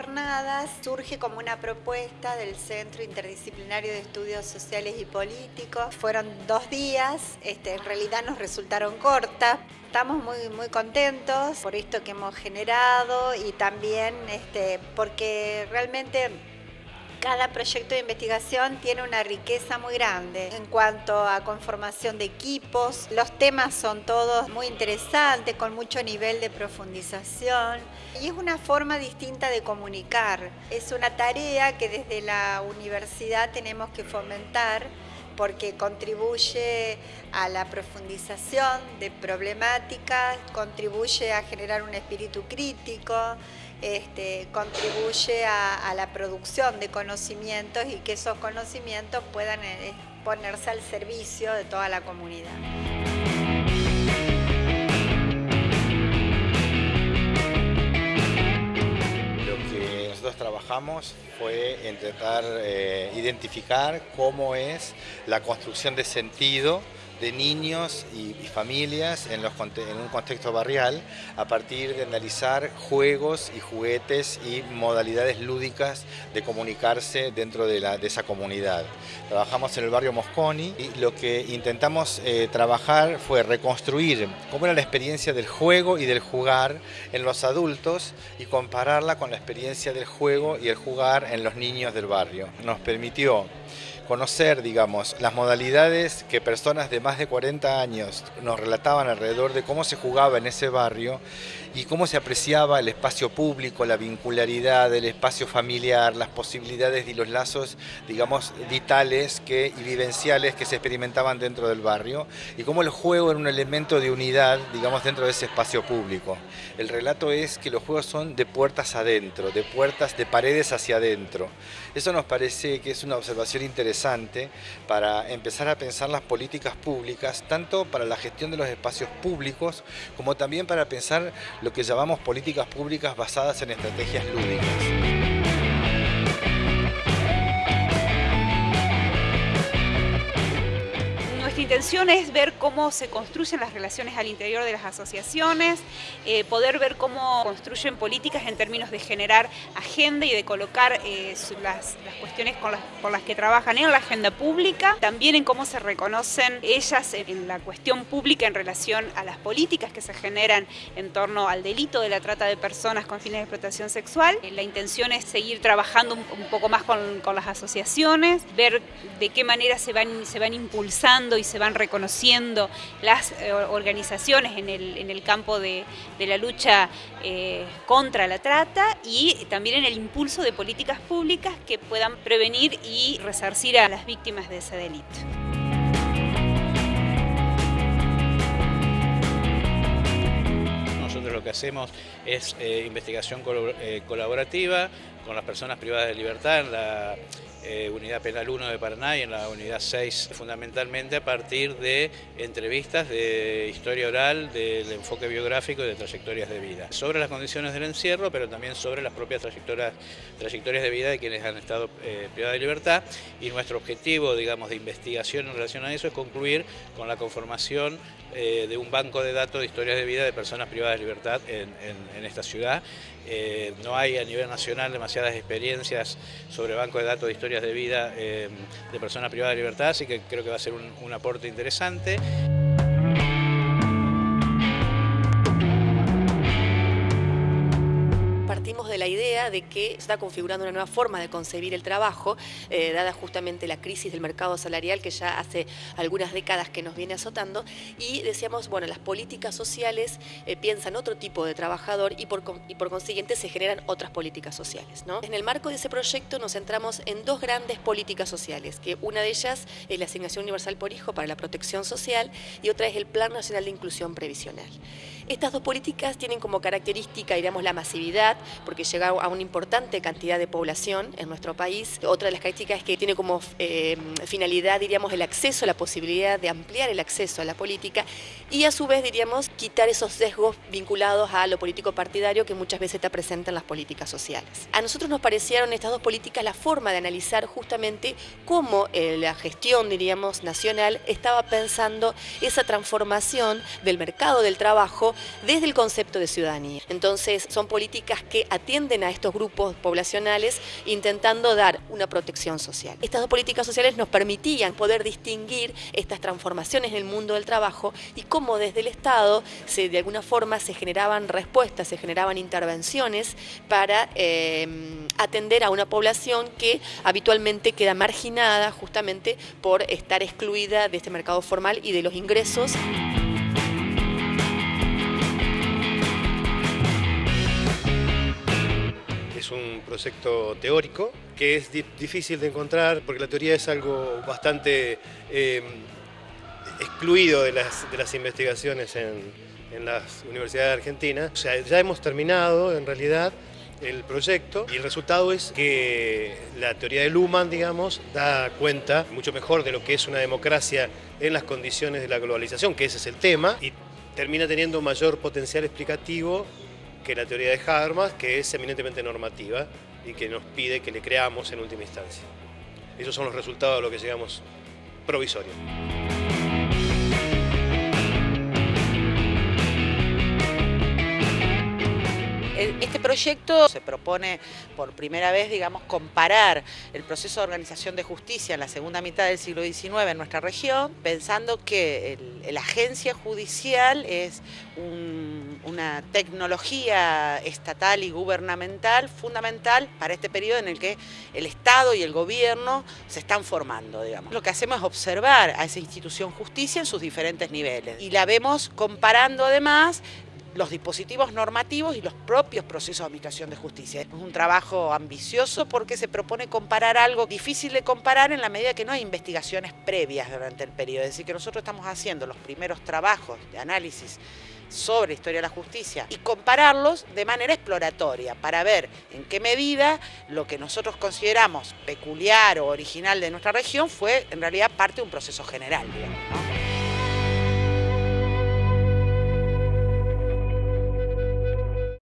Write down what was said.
jornadas surge como una propuesta del Centro Interdisciplinario de Estudios Sociales y Políticos. Fueron dos días, este, en realidad nos resultaron cortas. Estamos muy, muy contentos por esto que hemos generado y también este, porque realmente cada proyecto de investigación tiene una riqueza muy grande en cuanto a conformación de equipos. Los temas son todos muy interesantes, con mucho nivel de profundización y es una forma distinta de comunicar. Es una tarea que desde la universidad tenemos que fomentar porque contribuye a la profundización de problemáticas, contribuye a generar un espíritu crítico, este, contribuye a, la producción de conocimientos y que esos conocimientos puedan eh, ponerse al servicio de toda la comunidad. Fue intentar eh, identificar cómo es la construcción de sentido de niños y, familias en, un contexto barrial a partir de analizar juegos y juguetes y modalidades lúdicas de comunicarse dentro de, esa comunidad. Trabajamos en el barrio Mosconi y lo que intentamos eh, trabajar fue reconstruir cómo era la experiencia del juego y del jugar en los adultos y compararla con la experiencia del juego y el jugar en los niños del barrio. Nos permitió conocer, digamos, las modalidades que personas de más de 40 años nos relataban alrededor de cómo se jugaba en ese barrio y cómo se apreciaba el espacio público, la vincularidad, el espacio familiar, las posibilidades y los lazos, digamos, vitales que, y vivenciales que se experimentaban dentro del barrio y cómo el juego era un elemento de unidad, digamos, dentro de ese espacio público. El relato es que los juegos son de puertas adentro, de puertas, de paredes hacia adentro. Eso nos parece que es una observación interesante para empezar a pensar las políticas públicas, tanto para la gestión de los espacios públicos, como también para pensar lo que llamamos políticas públicas basadas en estrategias lúdicas. Intención es ver cómo se construyen las relaciones al interior de las asociaciones, eh, poder ver cómo construyen políticas en términos de generar agenda y de colocar eh, las, cuestiones por las que trabajan en la agenda pública, también en cómo se reconocen ellas en, la cuestión pública en relación a las políticas que se generan en torno al delito de la trata de personas con fines de explotación sexual. Eh, la intención es seguir trabajando un, poco más con, las asociaciones, ver de qué manera se van, se van impulsando y se van reconociendo las eh, organizaciones en el, campo de, la lucha eh, contra la trata y también en el impulso de políticas públicas que puedan prevenir y resarcir a las víctimas de ese delito. Nosotros lo que hacemos es eh, investigación colaborativa con las personas privadas de libertad en la eh, Unidad Penal 1 de Paraná y en la Unidad 6, fundamentalmente a partir de entrevistas de historia oral, del enfoque biográfico y de trayectorias de vida. Sobre las condiciones del encierro, pero también sobre las propias trayectorias, trayectorias de vida de quienes han estado eh, privados de libertad. Y nuestro objetivo, digamos, de investigación en relación a eso es concluir con la conformación eh, de un banco de datos de historias de vida de personas privadas de libertad en, esta ciudad. no hay a nivel nacional demasiadas experiencias sobre banco de datos de historias de vida eh, de personas privadas de libertad, así que creo que va a ser un aporte interesante. De la idea de que se está configurando una nueva forma de concebir el trabajo, eh, dada justamente la crisis del mercado salarial que ya hace algunas décadas que nos viene azotando, y decíamos, bueno, las políticas sociales eh, piensan otro tipo de trabajador y por, y por consiguiente se generan otras políticas sociales. ¿no? En el marco de ese proyecto nos centramos en dos grandes políticas sociales, que una de ellas es la asignación universal por hijo para la protección social y otra es el Plan Nacional de Inclusión Previsional. Estas dos políticas tienen como característica, digamos, la masividad, porque llega a una importante cantidad de población en nuestro país. Otra de las características es que tiene como eh, finalidad, diríamos, el acceso, la posibilidad de ampliar el acceso a la política y a su vez, diríamos, quitar esos sesgos vinculados a lo político partidario que muchas veces está presente en las políticas sociales. A nosotros nos parecieron estas dos políticas la forma de analizar justamente cómo eh, la gestión, diríamos, nacional estaba pensando esa transformación del mercado del trabajo desde el concepto de ciudadanía. Entonces son políticas que atienden a estos grupos poblacionales intentando dar una protección social. Estas dos políticas sociales nos permitían poder distinguir estas transformaciones en el mundo del trabajo y cómo desde el Estado se, de alguna forma se generaban respuestas, se generaban intervenciones para em, atender a una población que habitualmente queda marginada justamente por estar excluida de este mercado formal y de los ingresos. Un proyecto teórico que es difícil de encontrar porque la teoría es algo bastante em, excluido de las, investigaciones en, en las universidades argentinas. O sea, ya hemos terminado en realidad el proyecto y el resultado es que la teoría de Luhmann, digamos, da cuenta mucho mejor de lo que es una democracia en las condiciones de la globalización, que ese es el tema, y termina teniendo mayor potencial explicativo que la teoría de Habermas, que es eminentemente normativa y que nos pide que le creamos en última instancia. Esos son los resultados a los que llegamos provisorios. Este proyecto se propone por primera vez, digamos, comparar el proceso de organización de justicia en la segunda mitad del siglo XIX en nuestra región, pensando que la agencia judicial es una tecnología estatal y gubernamental fundamental para este periodo en el que el Estado y el gobierno se están formando, digamos. Lo que hacemos es observar a esa institución justicia en sus diferentes niveles y la vemos comparando además los dispositivos normativos y los propios procesos de administración de justicia. Es un trabajo ambicioso porque se propone comparar algo difícil de comparar en la medida que no hay investigaciones previas durante el periodo. Es decir, que nosotros estamos haciendo los primeros trabajos de análisis sobre historia de la justicia y compararlos de manera exploratoria para ver en qué medida lo que nosotros consideramos peculiar o original de nuestra región fue en realidad parte de un proceso general.